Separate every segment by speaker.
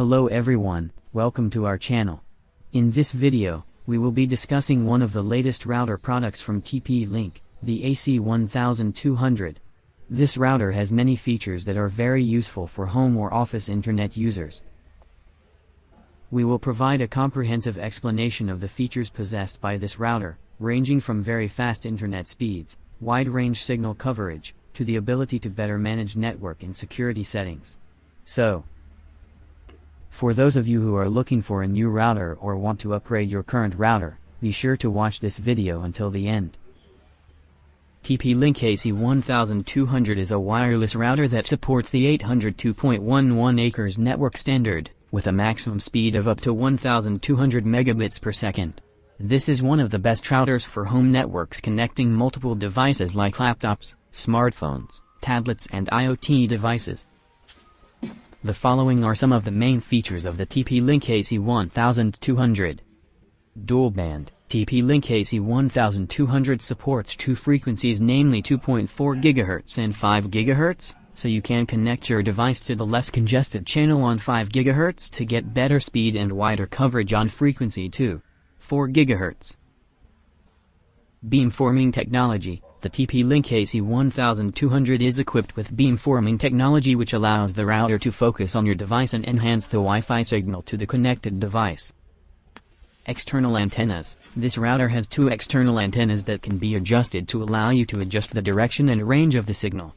Speaker 1: Hello everyone, welcome to our channel. In this video, we will be discussing one of the latest router products from TP-Link, the AC1200. This router has many features that are very useful for home or office internet users. We will provide a comprehensive explanation of the features possessed by this router, ranging from very fast internet speeds, wide range signal coverage, to the ability to better manage network and security settings. So, for those of you who are looking for a new router or want to upgrade your current router, be sure to watch this video until the end. TP-Link AC1200 is a wireless router that supports the 802.11 ac network standard, with a maximum speed of up to 1200 megabits per second. This is one of the best routers for home networks connecting multiple devices like laptops, smartphones, tablets and IoT devices. The following are some of the main features of the TP-Link AC1200. Dual band, TP-Link AC1200 supports two frequencies namely 2.4 GHz and 5 GHz, so you can connect your device to the less congested channel on 5 GHz to get better speed and wider coverage on frequency 2. 4 GHz. Beamforming technology, the TP-Link AC1200 is equipped with beamforming technology which allows the router to focus on your device and enhance the Wi-Fi signal to the connected device. External antennas. This router has two external antennas that can be adjusted to allow you to adjust the direction and range of the signal.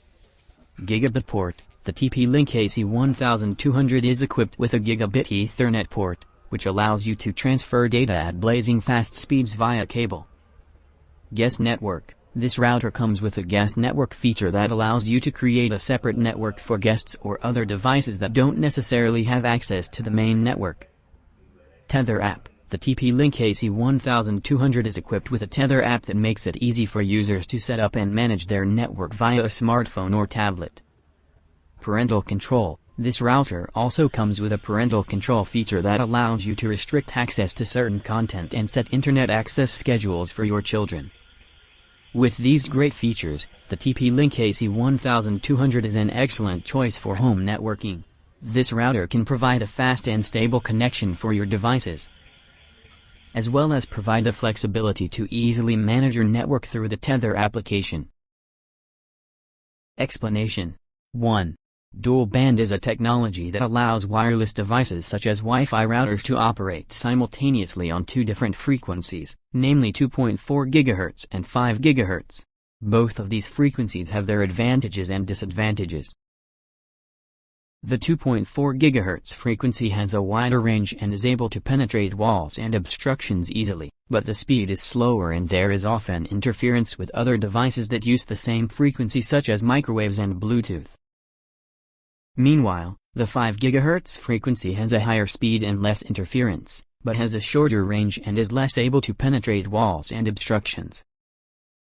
Speaker 1: Gigabit port. The TP-Link AC1200 is equipped with a gigabit Ethernet port, which allows you to transfer data at blazing fast speeds via cable. Guest network. This router comes with a guest network feature that allows you to create a separate network for guests or other devices that don't necessarily have access to the main network. Tether app. The TP-Link AC1200 is equipped with a Tether app that makes it easy for users to set up and manage their network via a smartphone or tablet. Parental control. This router also comes with a parental control feature that allows you to restrict access to certain content and set internet access schedules for your children. With these great features, the TP-Link AC1200 is an excellent choice for home networking. This router can provide a fast and stable connection for your devices, as well as provide the flexibility to easily manage your network through the Tether application. Explanation 1. Dual band is a technology that allows wireless devices such as Wi-Fi routers to operate simultaneously on two different frequencies, namely 2.4 GHz and 5 GHz. Both of these frequencies have their advantages and disadvantages. The 2.4 GHz frequency has a wider range and is able to penetrate walls and obstructions easily, but the speed is slower and there is often interference with other devices that use the same frequency such as microwaves and Bluetooth. Meanwhile, the 5 GHz frequency has a higher speed and less interference, but has a shorter range and is less able to penetrate walls and obstructions.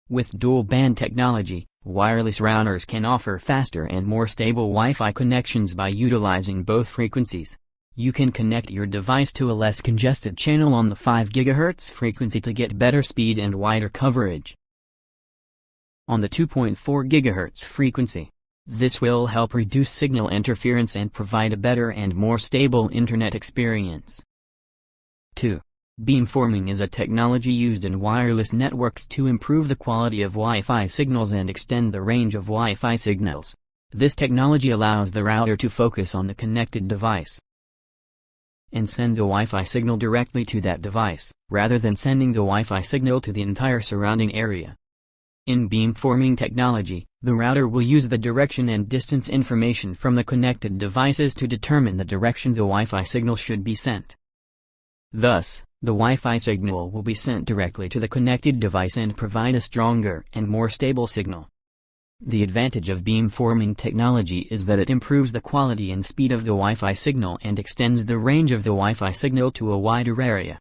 Speaker 1: With dual-band technology, wireless routers can offer faster and more stable Wi-Fi connections by utilizing both frequencies. You can connect your device to a less congested channel on the 5 GHz frequency to get better speed and wider coverage. On the 2.4 GHz frequency, this will help reduce signal interference and provide a better and more stable internet experience. 2. Beamforming is a technology used in wireless networks to improve the quality of Wi-Fi signals and extend the range of Wi-Fi signals. This technology allows the router to focus on the connected device and send the Wi-Fi signal directly to that device, rather than sending the Wi-Fi signal to the entire surrounding area. In beamforming technology, the router will use the direction and distance information from the connected devices to determine the direction the Wi-Fi signal should be sent. Thus, the Wi-Fi signal will be sent directly to the connected device and provide a stronger and more stable signal. The advantage of beamforming technology is that it improves the quality and speed of the Wi-Fi signal and extends the range of the Wi-Fi signal to a wider area.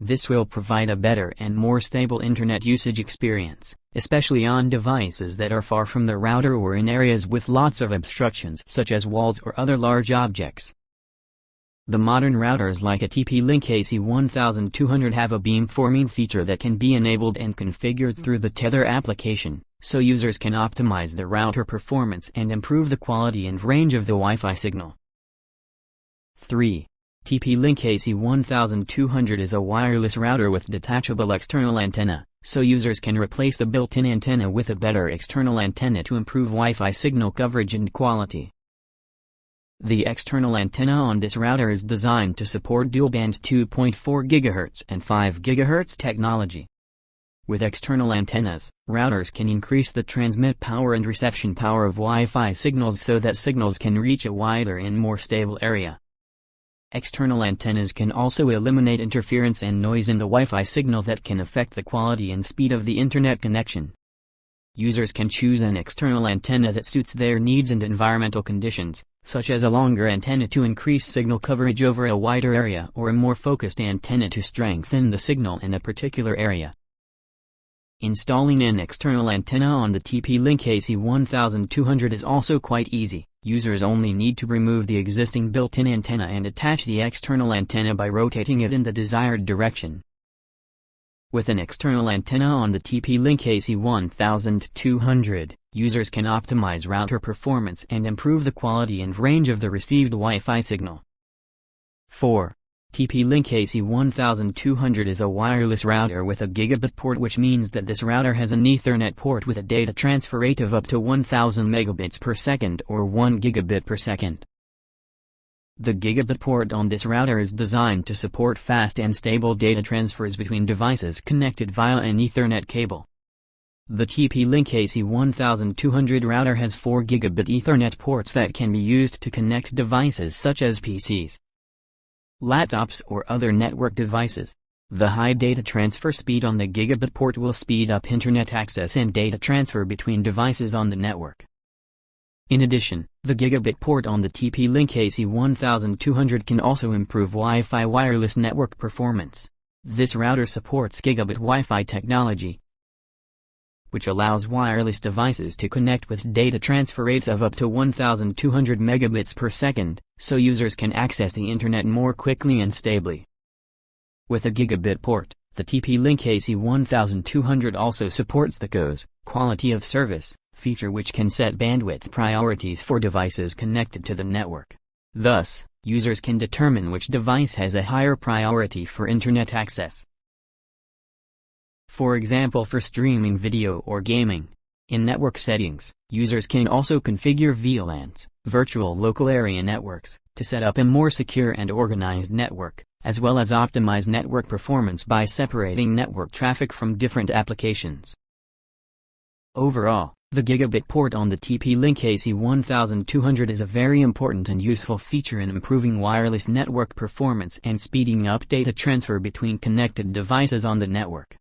Speaker 1: This will provide a better and more stable internet usage experience, especially on devices that are far from the router or in areas with lots of obstructions such as walls or other large objects. The modern routers like a TP-Link AC1200 have a beamforming feature that can be enabled and configured through the Tether application, so users can optimize the router performance and improve the quality and range of the Wi-Fi signal. 3. TP-Link AC1200 is a wireless router with detachable external antenna, so users can replace the built-in antenna with a better external antenna to improve Wi-Fi signal coverage and quality. The external antenna on this router is designed to support dual-band 2.4 GHz and 5 GHz technology. With external antennas, routers can increase the transmit power and reception power of Wi-Fi signals so that signals can reach a wider and more stable area. External antennas can also eliminate interference and noise in the Wi-Fi signal that can affect the quality and speed of the internet connection. Users can choose an external antenna that suits their needs and environmental conditions, such as a longer antenna to increase signal coverage over a wider area or a more focused antenna to strengthen the signal in a particular area. Installing an external antenna on the TP-Link AC1200 is also quite easy. Users only need to remove the existing built-in antenna and attach the external antenna by rotating it in the desired direction. With an external antenna on the TP-Link AC1200, users can optimize router performance and improve the quality and range of the received Wi-Fi signal. 4. TP-Link AC1200 is a wireless router with a gigabit port which means that this router has an Ethernet port with a data transfer rate of up to 1000 megabits per second or 1 gigabit per second. The gigabit port on this router is designed to support fast and stable data transfers between devices connected via an Ethernet cable. The TP-Link AC1200 router has 4 gigabit Ethernet ports that can be used to connect devices such as PCs, laptops or other network devices. The high data transfer speed on the gigabit port will speed up internet access and data transfer between devices on the network. In addition, the gigabit port on the TP-Link AC1200 can also improve Wi-Fi wireless network performance. This router supports gigabit Wi-Fi technology, which allows wireless devices to connect with data transfer rates of up to 1200 megabits per second, so users can access the internet more quickly and stably. With a gigabit port, the TP-Link AC1200 also supports the QoS, quality of service, feature which can set bandwidth priorities for devices connected to the network. Thus, users can determine which device has a higher priority for internet access. For example for streaming video or gaming. In network settings, users can also configure VLANs, virtual local area networks, to set up a more secure and organized network, as well as optimize network performance by separating network traffic from different applications. Overall, the gigabit port on the TP-Link AC1200 is a very important and useful feature in improving wireless network performance and speeding up data transfer between connected devices on the network.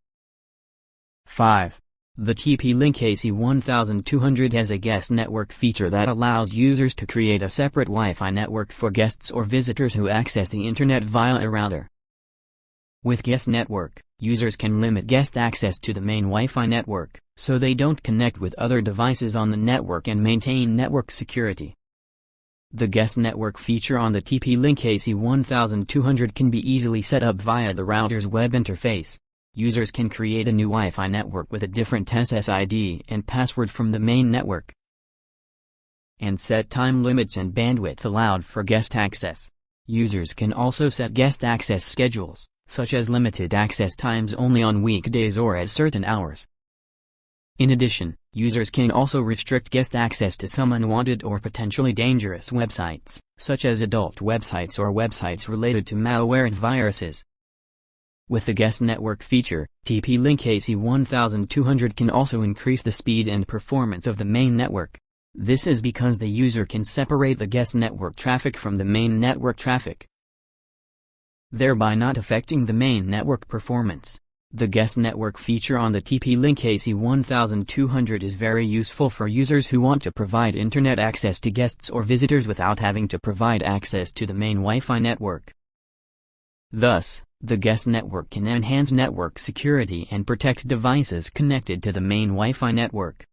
Speaker 1: 5. The TP-Link AC1200 has a guest network feature that allows users to create a separate Wi-Fi network for guests or visitors who access the internet via a router. With Guest Network, users can limit guest access to the main Wi-Fi network, so they don't connect with other devices on the network and maintain network security. The guest network feature on the TP-Link AC1200 can be easily set up via the router's web interface. Users can create a new Wi-Fi network with a different SSID and password from the main network. And set time limits and bandwidth allowed for guest access. Users can also set guest access schedules, such as limited access times only on weekdays or at certain hours. In addition, users can also restrict guest access to some unwanted or potentially dangerous websites, such as adult websites or websites related to malware and viruses. With the guest network feature, TP-Link AC1200 can also increase the speed and performance of the main network. This is because the user can separate the guest network traffic from the main network traffic, thereby not affecting the main network performance. The guest network feature on the TP-Link AC1200 is very useful for users who want to provide internet access to guests or visitors without having to provide access to the main Wi-Fi network. Thus, the guest network can enhance network security and protect devices connected to the main Wi-Fi network.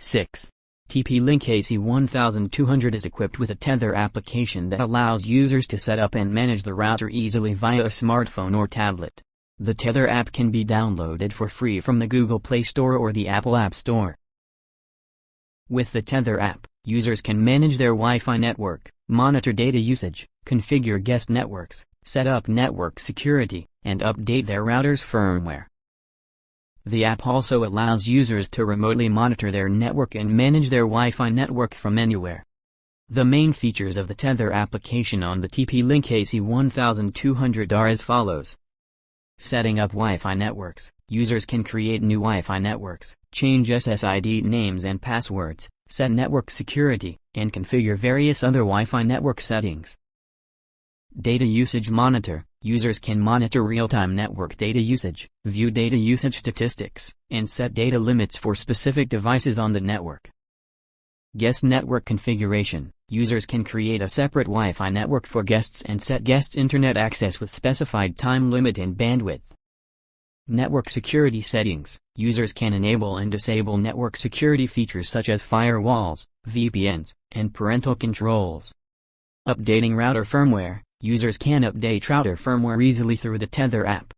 Speaker 1: 6. TP-Link AC1200 is equipped with a Tether application that allows users to set up and manage the router easily via a smartphone or tablet. The Tether app can be downloaded for free from the Google Play Store or the Apple App Store. With the Tether app, users can manage their Wi-Fi network, monitor data usage, configure guest networks, set up network security, and update their router's firmware. The app also allows users to remotely monitor their network and manage their Wi-Fi network from anywhere. The main features of the Tether application on the TP-Link AC1200 are as follows. Setting up Wi-Fi networks. Users can create new Wi-Fi networks, change SSID names and passwords, set network security, and configure various other Wi-Fi network settings. Data Usage Monitor Users can monitor real-time network data usage, view data usage statistics, and set data limits for specific devices on the network. Guest Network Configuration Users can create a separate Wi-Fi network for guests and set guests' internet access with specified time limit and bandwidth. Network Security Settings Users can enable and disable network security features such as firewalls, VPNs, and parental controls. Updating router firmware Users can update router firmware easily through the Tether app.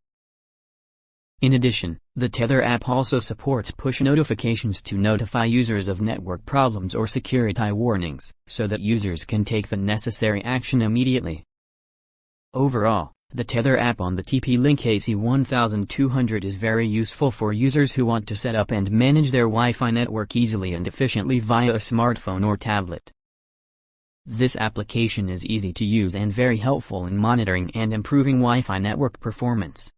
Speaker 1: In addition, the Tether app also supports push notifications to notify users of network problems or security warnings, so that users can take the necessary action immediately. Overall, the Tether app on the TP-Link AC1200 is very useful for users who want to set up and manage their Wi-Fi network easily and efficiently via a smartphone or tablet. This application is easy to use and very helpful in monitoring and improving Wi-Fi network performance.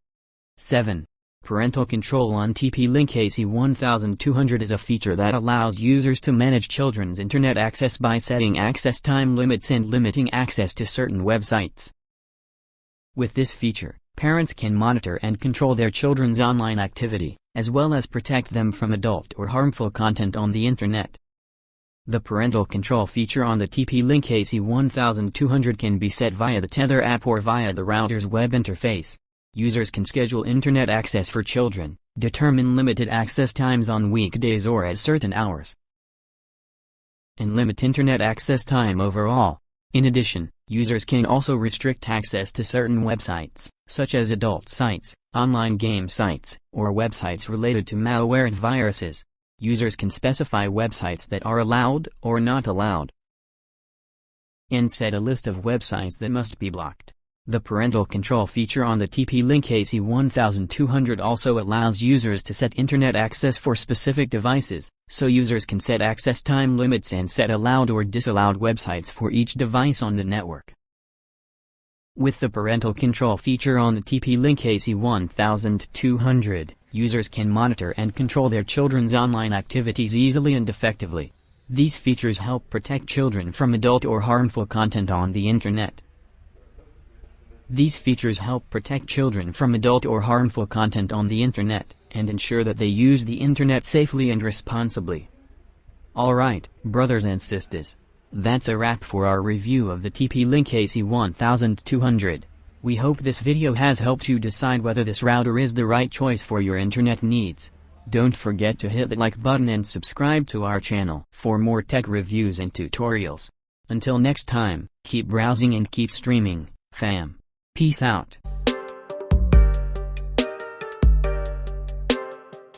Speaker 1: 7. Parental control on TP-Link AC1200 is a feature that allows users to manage children's internet access by setting access time limits and limiting access to certain websites. With this feature, parents can monitor and control their children's online activity, as well as protect them from adult or harmful content on the internet. The parental control feature on the TP-Link AC1200 can be set via the Tether app or via the router's web interface. Users can schedule internet access for children, determine limited access times on weekdays or at certain hours, and limit internet access time overall. In addition, users can also restrict access to certain websites, such as adult sites, online game sites, or websites related to malware and viruses users can specify websites that are allowed or not allowed, and set a list of websites that must be blocked. The parental control feature on the TP-Link AC1200 also allows users to set internet access for specific devices, so users can set access time limits and set allowed or disallowed websites for each device on the network. With the parental control feature on the TP-Link AC1200, users can monitor and control their children's online activities easily and effectively. These features help protect children from adult or harmful content on the internet. These features help protect children from adult or harmful content on the internet, and ensure that they use the internet safely and responsibly. Alright, brothers and sisters. That's a wrap for our review of the TP-Link AC1200. We hope this video has helped you decide whether this router is the right choice for your internet needs. Don't forget to hit the like button and subscribe to our channel for more tech reviews and tutorials. Until next time, keep browsing and keep streaming, fam. Peace out.